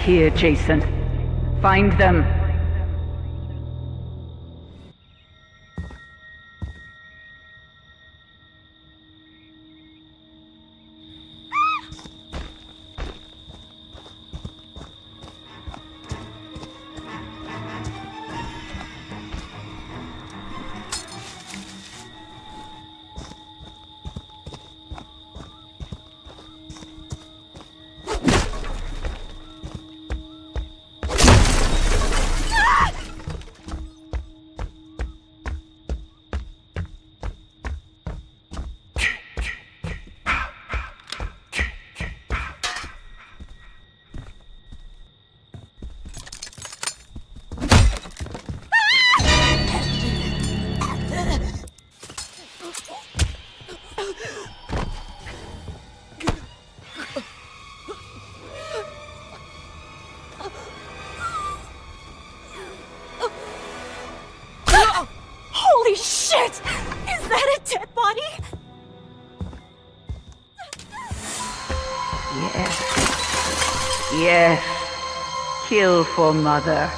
here, Jason. Find them. Shit! Is that a dead body? Yes. Yes. Kill for mother.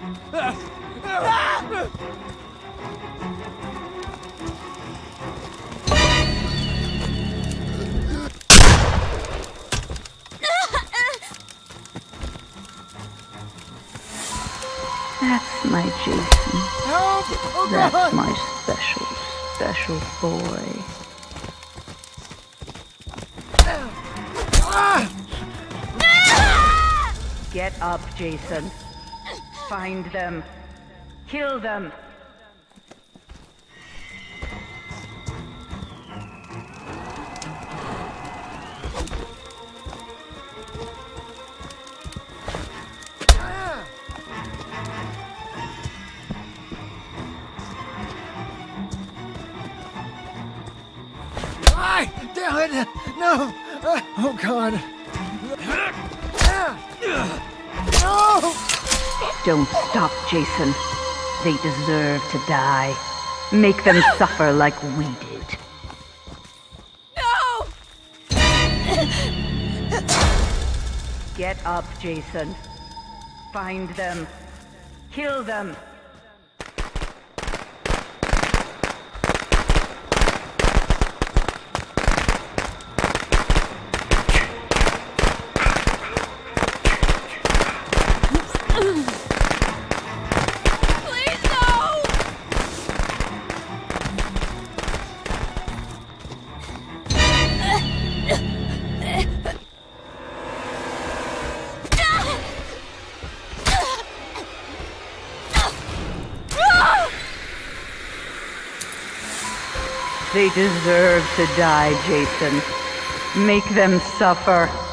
That's my Jason. Help! Oh That's god! my special, special boy. Ah! Get up, Jason. Find them. Kill them. Damn it! No! Oh god! No! Don't stop, Jason. They deserve to die. Make them suffer like we did. No! Get up, Jason. Find them. Kill them. They deserve to die, Jason. Make them suffer.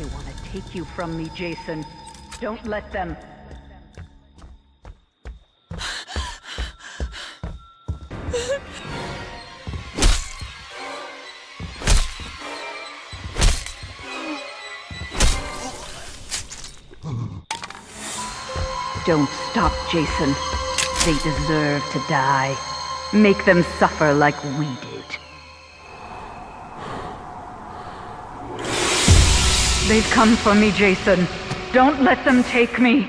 They want to take you from me, Jason. Don't let them. Don't stop, Jason. They deserve to die. Make them suffer like we did. They've come for me, Jason. Don't let them take me.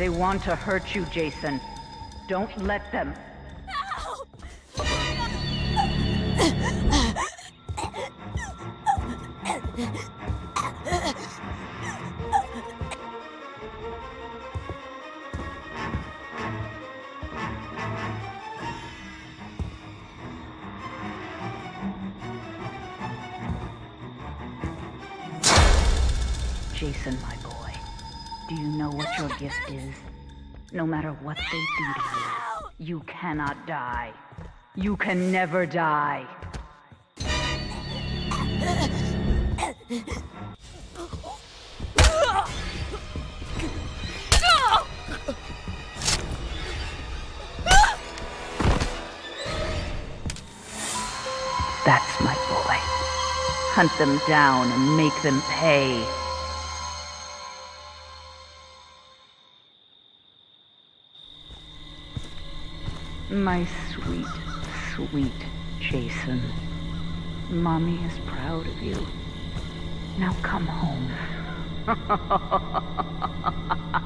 They want to hurt you, Jason. Don't let them. Jason, my do you know what your gift is? No matter what they do to you, you cannot die. You can never die. That's my boy. Hunt them down and make them pay. My sweet, sweet Jason. Mommy is proud of you. Now come home.